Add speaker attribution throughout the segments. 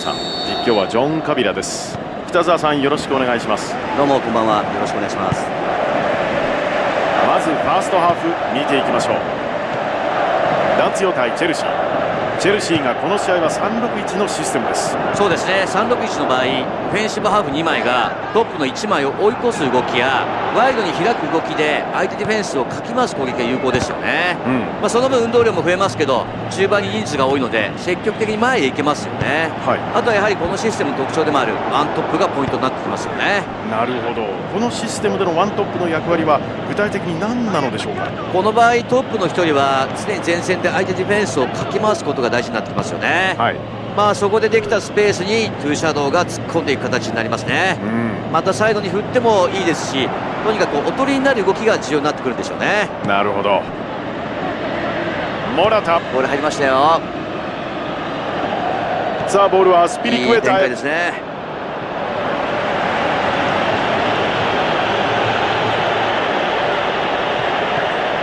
Speaker 1: さん実況はジョン・カビラです。北澤さんよろしくお願いします。
Speaker 2: どうもこんばんは。よろしくお願いします。
Speaker 1: まずファーストハーフ見ていきましょう。ラツィオ対チェルシーチェルシーがこの試合は361のシステムです。
Speaker 2: そうですね。361の場合オフェンシブハーフ2枚がトップの1枚を追い越す動きやワイドに開く動きで相手ディフェンスをかき回す攻撃が有効ですよね、うん、まあ、その分運動量も増えますけど中盤に人数が多いので積極的に前へ行けますよね、はい、あとはやはりこのシステムの特徴でもあるワントップがポイントになってきますよね。
Speaker 1: なるほど。このシステムでのワントップの役割は具体的に何なのでしょうか？
Speaker 2: この場合トップの1人は常に前線で相手ディフェンスをかき回すことが大事になってきますよね、はい、まあそこでできたスペースにトゥーシャドウが突っ込んでいく形になりますね、うん、またサイドに振ってもいいですしとにかくおとりになる動きが重要になってくるんでしょうね。
Speaker 1: なるほど。モラタ。
Speaker 2: ボール入りましたよ。
Speaker 1: さあボールはスピリクエタ
Speaker 2: へですね。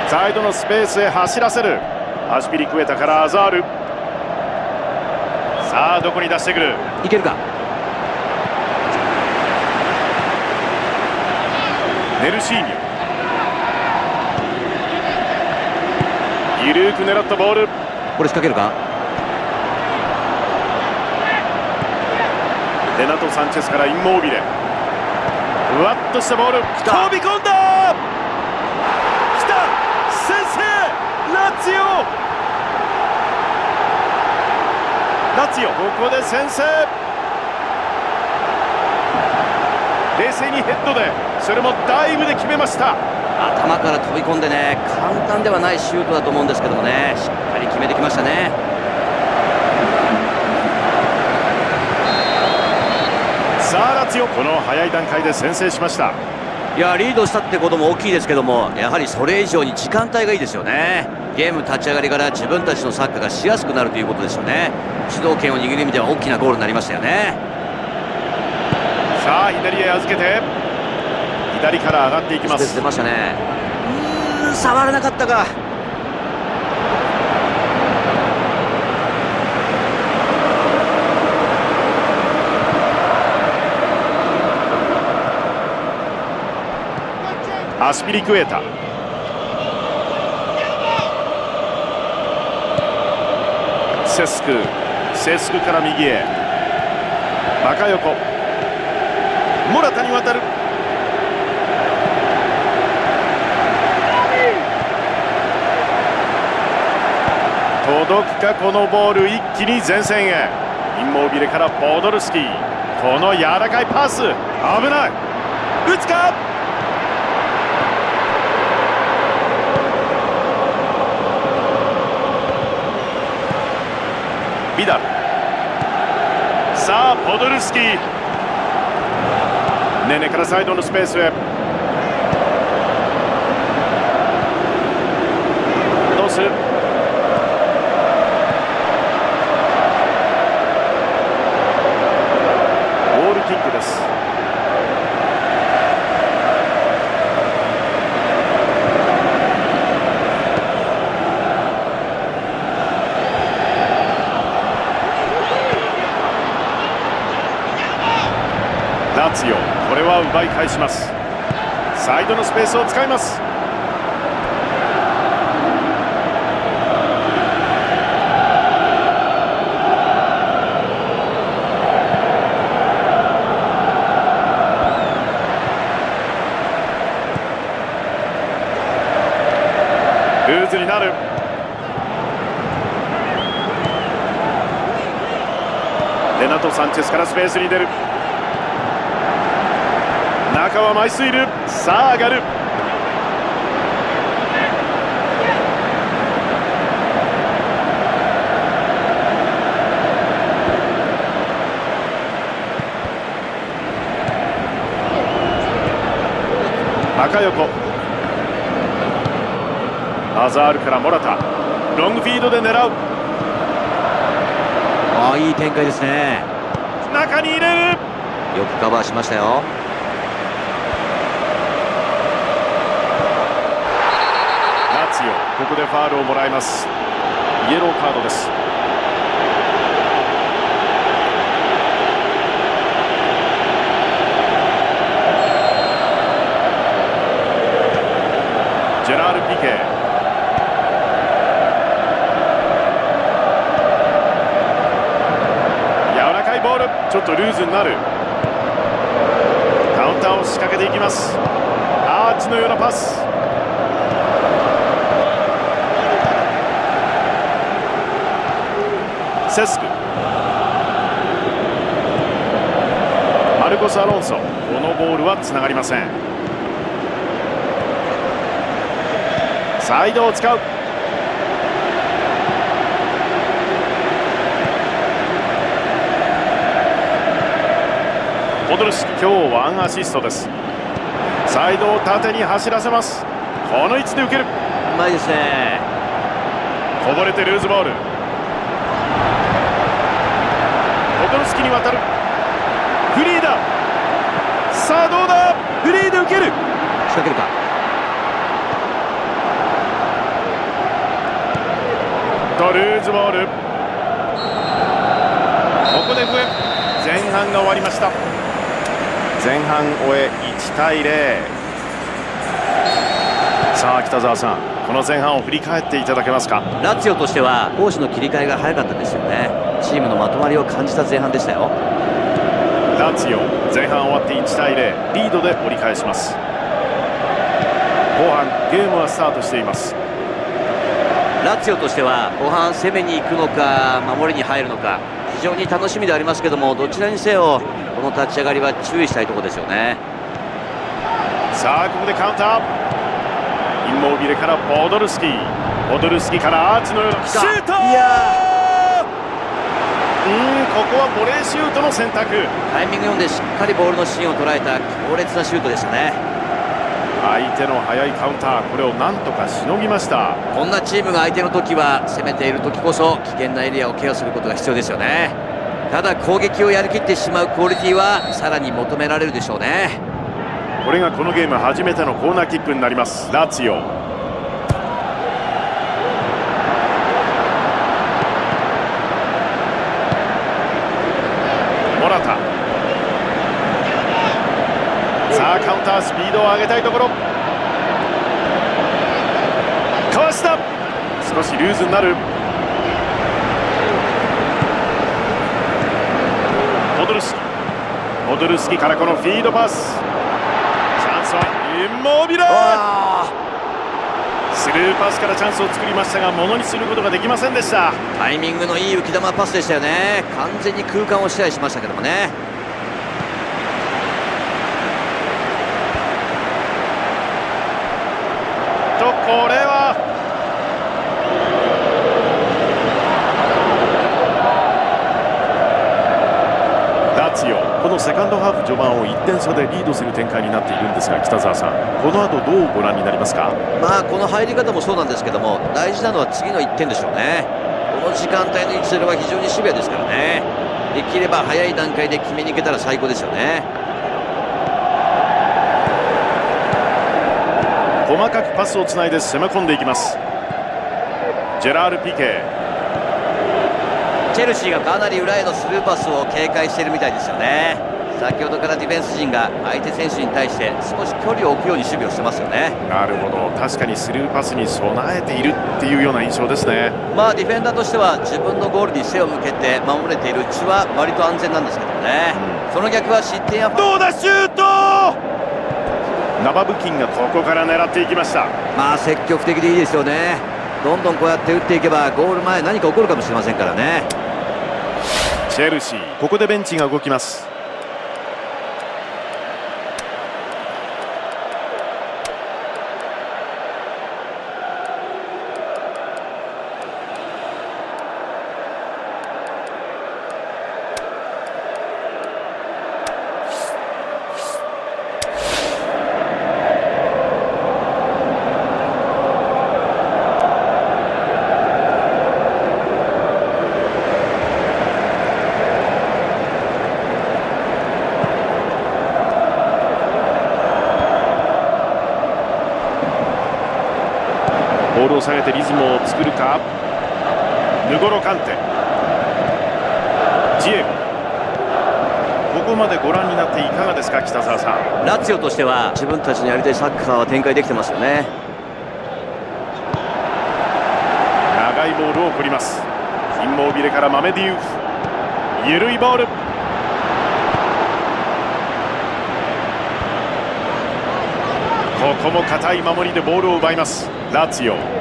Speaker 1: サイドのスペースへ走らせる。アシピリクエタからアザールさあどこに出してくる？
Speaker 2: いけるか？
Speaker 1: ネルシーニョ。緩く狙ったボール。
Speaker 2: これ仕掛けるか？
Speaker 1: レナト・サンチェスからインモービレ。ふわっとしたボール。飛び込んだ！ラツィオラツィオ。ここで先制。冷静にヘッドでそれもダイブで決めました。
Speaker 2: 頭から飛び込んでね簡単ではないシュートだと思うんですけどもね。しっかり決めてきましたね。
Speaker 1: さあラツィオ。この早い段階で先制しました。
Speaker 2: いやリードしたってことも大きいですけどもやはりそれ以上に時間帯がいいですよねゲーム立ち上がりから自分たちのサッカーがしやすくなるということですよね。主導権を握る意味では大きなゴールになりましたよね。
Speaker 1: さあ左へ預けて左から上がっていきます。
Speaker 2: 出ましたね。うん触らなかったか。
Speaker 1: アスピリクエータセスクセスクから右へ。バカ横。モラタに渡る。届くかこのボール一気に前線へ。インモービレからポドルスキー。この柔らかいパス。危ない。打つか？ビダル。さあポドルスキー。ネネからサイドのスペースへどうするボールキックですラツィオこれは奪い返します。サイドのスペースを使います。ルーズになる。レナト・サンチェスからスペースに出る。中は枚数いるさあ上がる。中横。アザールからモラタ。ロングフィードで狙う。
Speaker 2: ああいい展開ですね。
Speaker 1: 中に入れる。
Speaker 2: よくカバーしましたよ
Speaker 1: ここでファールをもらいます。イエローカードです。ジェラール・ピケ。柔らかいボール。ちょっとルーズになる。カウンターを仕掛けていきます。アーチのようなパス。ルコス・アロンソ。このボールはつながりません。サイドを使う。ポドルスキ今日ワンアシストです。サイドを縦に走らせます。この位置で受ける。
Speaker 2: うまいですね。
Speaker 1: こぼれてルーズボール。ポドルスキに渡るフリーだ。さあどうだ？フリーで受ける。
Speaker 2: 仕掛けるか。
Speaker 1: とルーズボール。ここで笛。前半が終わりました。前半終え1対0さあ北澤さんこの前半を振り返っていただけますか？
Speaker 2: ラツィオとしては攻守の切り替えが早かったですよね。チームのまとまりを感じた前半でしたよ
Speaker 1: ラツィオ前半終わって1対0リードで折り返します。後半ゲームはスタートしています。
Speaker 2: ラツィオとしては後半攻めに行くのか守りに入るのか非常に楽しみでありますけどもどちらにせよこの立ち上がりは注意したいところですよね。
Speaker 1: さあここでカウンターインモービレからポドルスキー。ポドルスキからアーチのようなシュート
Speaker 2: いや
Speaker 1: うんここはボレーシュートの選択。
Speaker 2: タイミング読んでしっかりボールの芯を捉えた強烈なシュートでしたね。
Speaker 1: 相手の速いカウンターこれをなんとかしのぎました。
Speaker 2: こんなチームが相手の時は攻めている時こそ危険なエリアをケアすることが必要ですよね。ただ攻撃をやりきってしまうクオリティはさらに求められるでしょうね。
Speaker 1: これがこのゲーム初めてのコーナーキックになります。ラツィオモラタさあカウンタースピードを上げたいところ。かわした。少しルーズになる。ポドルスキ。ポドルスキからこのフィードパス。チャンスはインモービラスルーパスからチャンスを作りましたがものにすることができませんでした。
Speaker 2: タイミングのいい浮き球パスでしたよね。完全に空間を支配しましたけどもね。
Speaker 1: とこれはラツィオこのセカンドハーフ序盤を1点差でリードする展開になっているんですが北澤さんこの後どうご覧になりますか？
Speaker 2: まあこの入り方もそうなんですけども大事なのは次の1点でしょうね。この時間帯の1セルは非常にシビアですからね。できれば早い段階で決めに行けたら最高ですよね。
Speaker 1: 細かくパスをつないで攻め込んでいきます。ジェラール・ピケ。
Speaker 2: チェルシーがかなり裏へのスルーパスを警戒しているみたいですよね先ほどからディフェンス陣が相手選手に対して少し距離を置くように守備をしてますよね。
Speaker 1: なるほど。確かにスルーパスに備えているっていうような印象ですね。
Speaker 2: まあディフェンダーとしては自分のゴールに背を向けて守れているうちは割と安全なんですけどね、その逆は失点や
Speaker 1: どうだシュート!ナバブキンがここから狙っていきました。
Speaker 2: まあ積極的でいいですよね。どんどんこうやって打っていけばゴール前何か起こるかもしれませんからね。
Speaker 1: チェルシー。ここでベンチが動きます下げてリズムを作るか。ヌゴロカンテ。ジエゴ。ここまでご覧になっていかがですか北澤さん。
Speaker 2: ラツィオとしては自分たちのやりたいサッカーは展開できてますよね。
Speaker 1: 長いボールを送ります。インモービレからマメディウフ。緩いボール。ここも固い守りでボールを奪います。ラツィオ。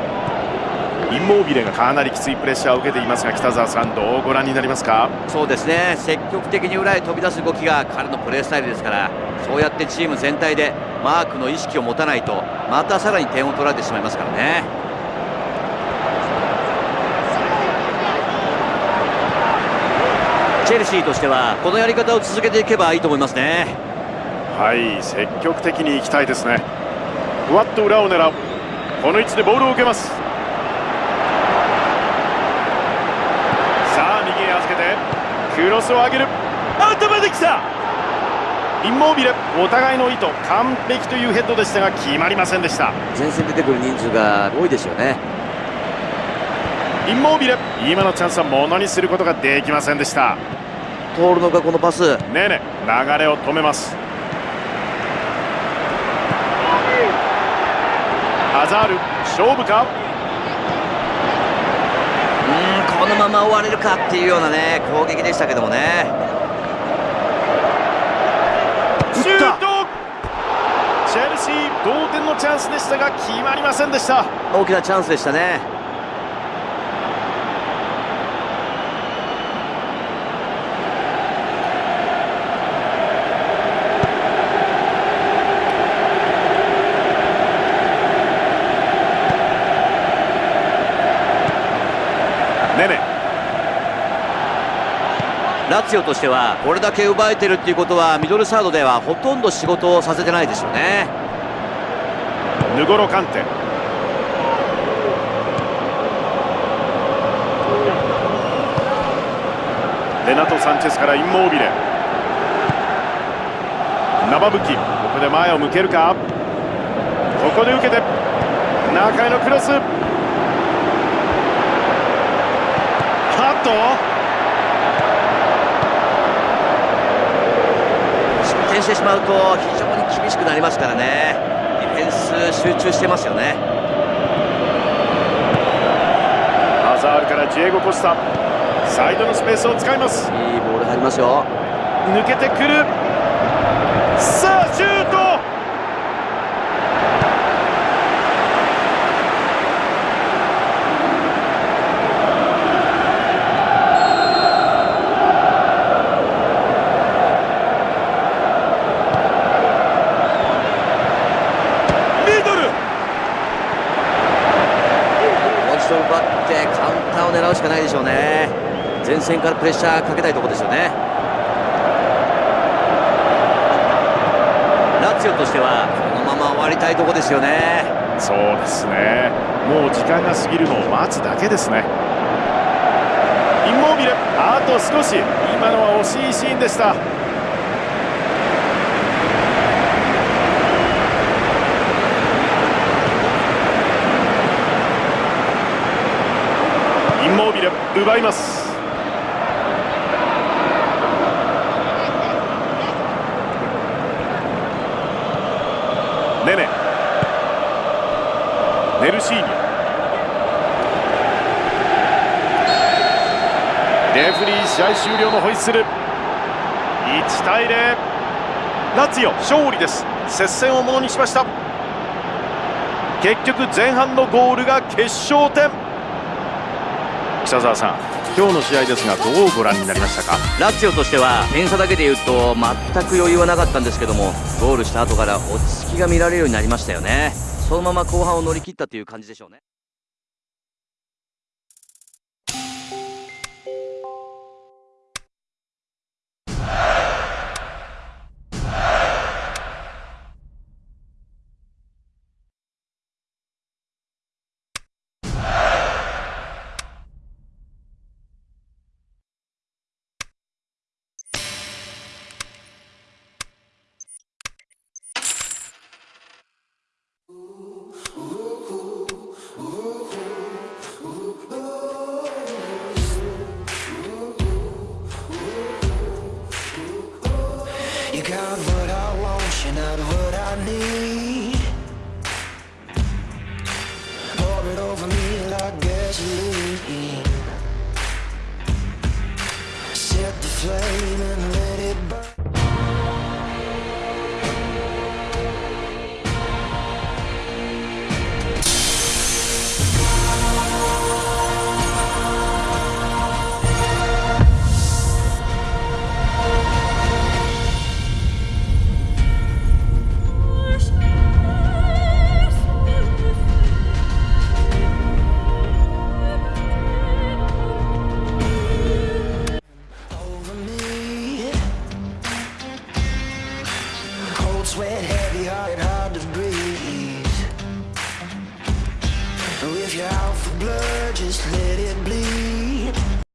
Speaker 1: インモービレがかなりきついプレッシャーを受けていますが北澤さんどうご覧になりますか？
Speaker 2: そうですね。積極的に裏へ飛び出す動きが彼のプレースタイルですからそうやってチーム全体でマークの意識を持たないとまたさらに点を取られてしまいますからね。チェルシーとしてはこのやり方を続けていけばいいと思いますね。
Speaker 1: はい積極的にいきたいですね。ふわっと裏を狙う。この位置でボールを受けますさあ右へ預けてクロスを上げる。頭できたインモービレお互いの意図完璧というヘッドでしたが決まりませんでした。
Speaker 2: 前線出てくる人数が多いですよね。
Speaker 1: インモービレ今のチャンスはものにすることができませんでした。
Speaker 2: 通るのかこのパス。
Speaker 1: ねね流れを止めます。アザール勝負か
Speaker 2: うんこのまま終われるかっていうようなね攻撃でしたけどもね。
Speaker 1: シュート。チェルシー同点のチャンスでしたが決まりませんでした。
Speaker 2: 大きなチャンスでしたねラツィオとしてはこれだけ奪えてるっていうことはミドルサードではほとんど仕事をさせてないですよね。
Speaker 1: ヌゴロカンテ。レナト・サンチェスからインモービレ。生武器。ここで前を向けるか。ここで受けて。中へのクロス。ハット
Speaker 2: 点してしまうと非常に厳しくなりますからね。ディフェンス集中してますよね。
Speaker 1: アザールからジエゴ・コスタ。サイドのスペースを使います。
Speaker 2: いいボール入りますよ。
Speaker 1: 抜けてくる。さあシュート
Speaker 2: 線からプレッシャーかけたいところですよね。ラツィオとしてはこのまま終わりたいところですよね。
Speaker 1: そうですね。もう時間が過ぎるのを待つだけですね。インモービレあと少し。今のは惜しいシーンでした。インモービレ奪いますネネネルシーニレフリー試合終了のホイッスル。1対0ラツィオ勝利です。接戦をものにしました。結局前半のゴールが決勝点。北澤さん今日の試合ですがどうご覧になりましたか？
Speaker 2: ラツィオとしては点差だけでいうと全く余裕はなかったんですけどもゴールした後から落ち着きが見られるようになりましたよねそのまま後半を乗り切ったという感じでしょうね。